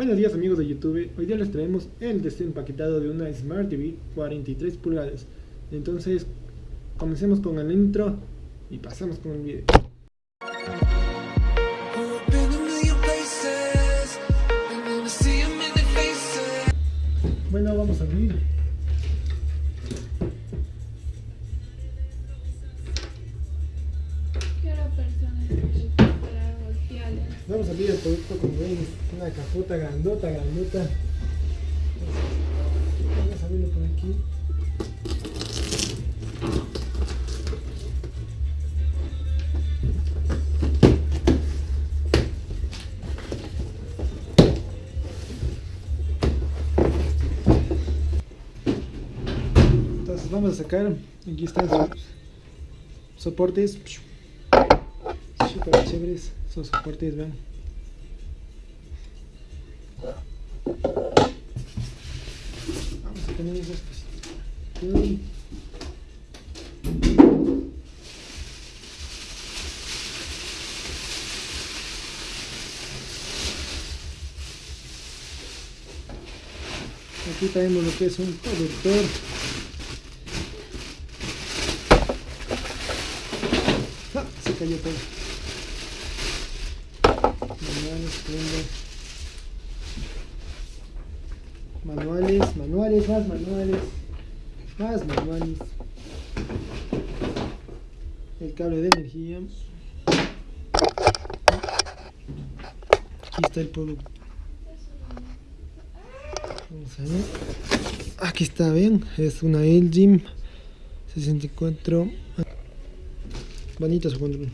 Buenos días amigos de YouTube, hoy día les traemos el desempaquetado de una Smart TV 43 pulgadas. Entonces, comencemos con el intro y pasamos con el video. Bueno, vamos a abrir Abrir el producto como ven, una cajota grandota, grandota. Vamos a abrirlo por aquí. Entonces vamos a sacar, aquí están los soportes super chéveres esos soportes vean vamos a poner esas cositas aquí tenemos lo que es un cobertor ah, se cayó todo manuales, manuales, más manuales, más manuales, el cable de energía, aquí está el producto, vamos a ver, aquí está bien, es una LG 64, bonito su control,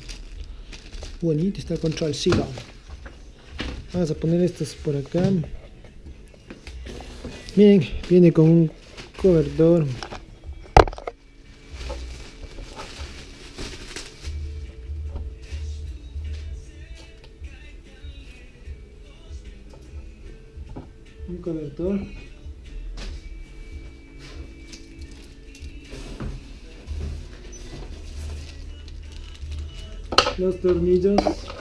bonito está control, siga. Vamos a poner estos por acá. Miren, viene con un cobertor. Un cobertor. Los tornillos.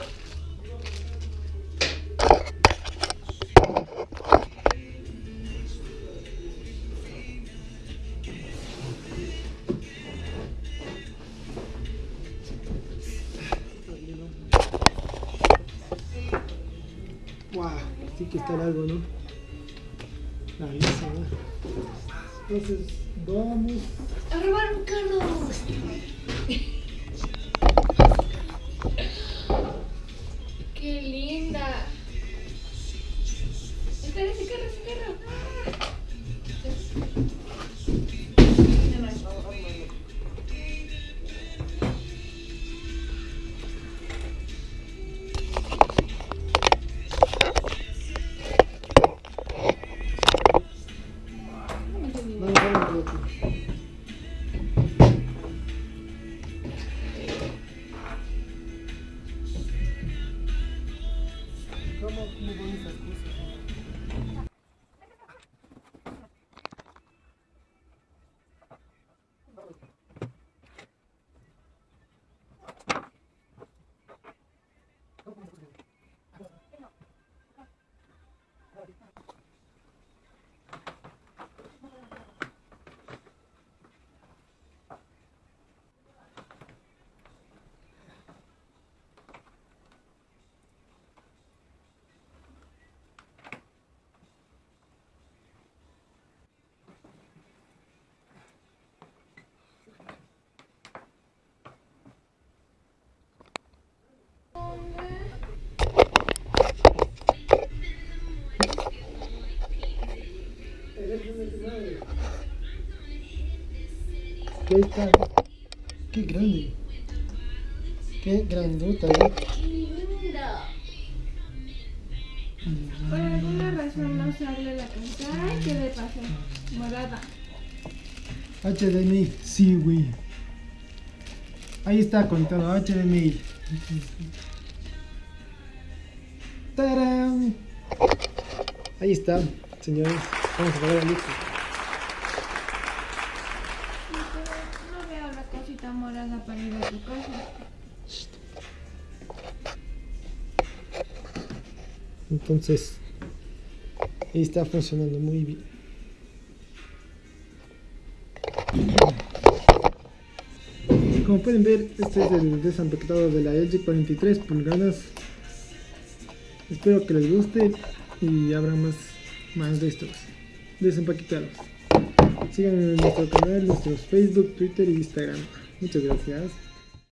Wow, sí que está largo, ¿no? Ahí se va. Entonces, vamos. A robar un carro. ¿Qué está? Qué grande. Qué grandota, ¿eh? Linda. Por alguna razón no sale la pantalla. ¿Qué le pasó? Morada. HDMI, sí, güey. Ahí está conectado HDMI. ¡Tarán! Ahí está, señores. Vamos a apagar la luz. No veo la cosita morada para ir tu. Entonces, está funcionando muy bien. Como pueden ver, este es el desempaquetado de la LG 43 pulgadas. Espero que les guste y habrá más, más de estos desempaquetados. Síganme en nuestro canal, nuestros Facebook, Twitter y Instagram. Muchas gracias.